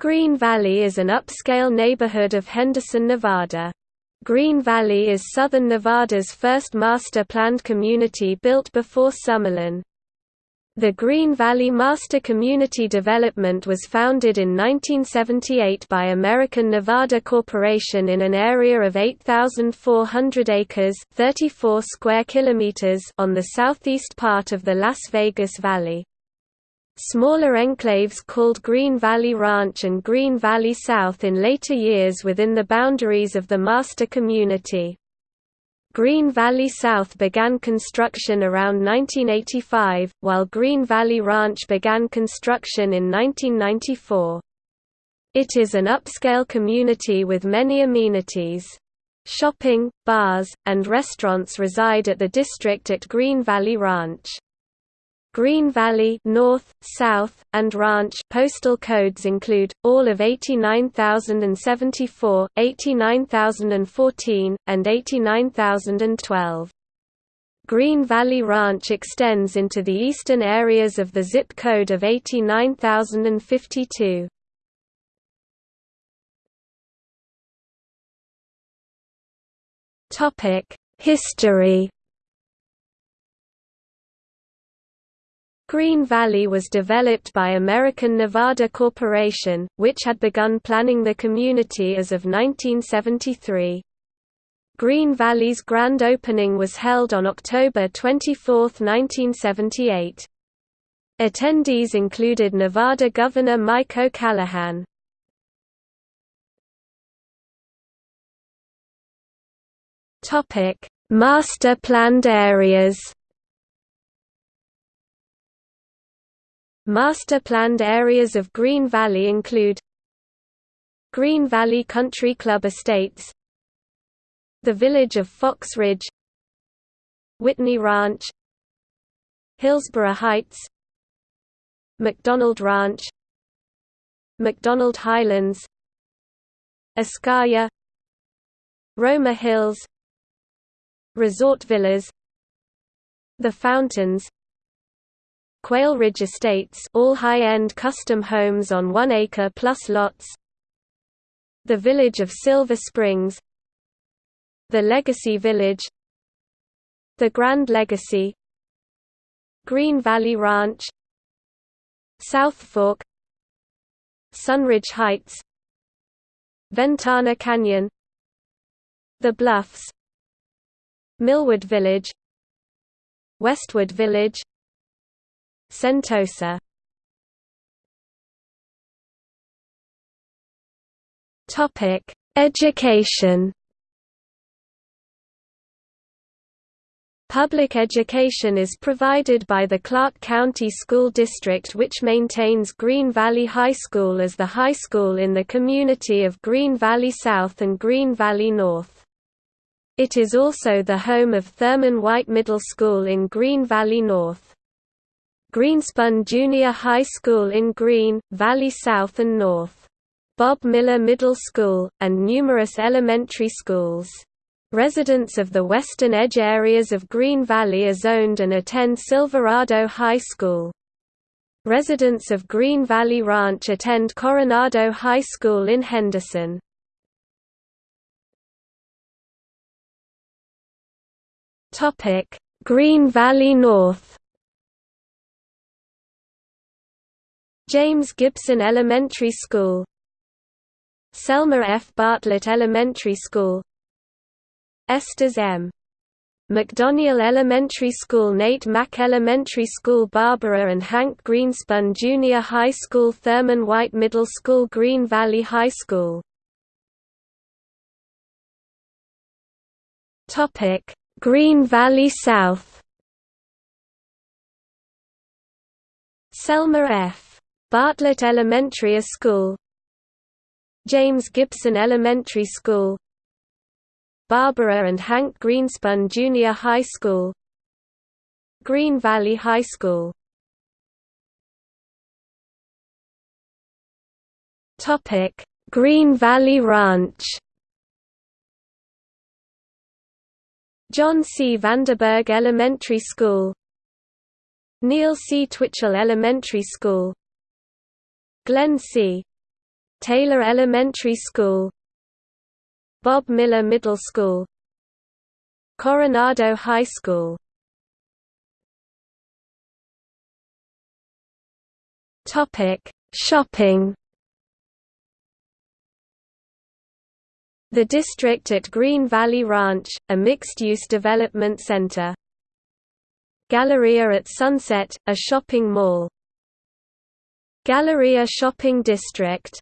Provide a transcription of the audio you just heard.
Green Valley is an upscale neighborhood of Henderson, Nevada. Green Valley is southern Nevada's first master-planned community built before Summerlin. The Green Valley Master Community Development was founded in 1978 by American Nevada Corporation in an area of 8,400 acres 34 square kilometers on the southeast part of the Las Vegas Valley. Smaller enclaves called Green Valley Ranch and Green Valley South in later years within the boundaries of the master community. Green Valley South began construction around 1985, while Green Valley Ranch began construction in 1994. It is an upscale community with many amenities. Shopping, bars, and restaurants reside at the district at Green Valley Ranch. Green Valley North, South, and Ranch postal codes include, all of 89074, 89014, and 89012. Green Valley Ranch extends into the eastern areas of the zip code of 89052. History Green Valley was developed by American Nevada Corporation, which had begun planning the community as of 1973. Green Valley's grand opening was held on October 24, 1978. Attendees included Nevada Governor Mike O'Callaghan. Master planned areas Master-planned areas of Green Valley include Green Valley Country Club Estates The village of Fox Ridge Whitney Ranch Hillsborough Heights McDonald Ranch McDonald Highlands Escaya Roma Hills Resort Villas The Fountains Quail Ridge Estates all high-end custom homes on one acre plus lots. The village of Silver Springs. The Legacy Village. The Grand Legacy. Green Valley Ranch. South Fork. Sunridge Heights. Ventana Canyon. The Bluffs. Millwood Village. Westwood Village Sentosa Topic: Education. Public education is provided by the Clark County School District which maintains Green Valley High School as the high school in the community of Green Valley South and Green Valley North. It is also the home of Thurman White Middle School in Green Valley North. Greenspun Junior High School in Green, Valley South and North. Bob Miller Middle School, and numerous elementary schools. Residents of the western edge areas of Green Valley are zoned and attend Silverado High School. Residents of Green Valley Ranch attend Coronado High School in Henderson. Green Valley North James Gibson Elementary School Selma F. Bartlett Elementary School Estes M. McDoniel Elementary School Nate Mack Elementary School Barbara and Hank Greenspun Junior High School Thurman White Middle School Green Valley High School Green Valley South Selma F. Bartlett Elementary School James Gibson Elementary School Barbara and Hank Greenspun Junior High School Green Valley High School Topic: Green Valley Ranch John C. Vanderburg Elementary School Neil C. Twitchell Elementary School Glen C. Taylor Elementary School Bob Miller Middle School Coronado High School Topic Shopping The district at Green Valley Ranch, a mixed-use development center. Galleria at Sunset, a shopping mall. Galleria Shopping District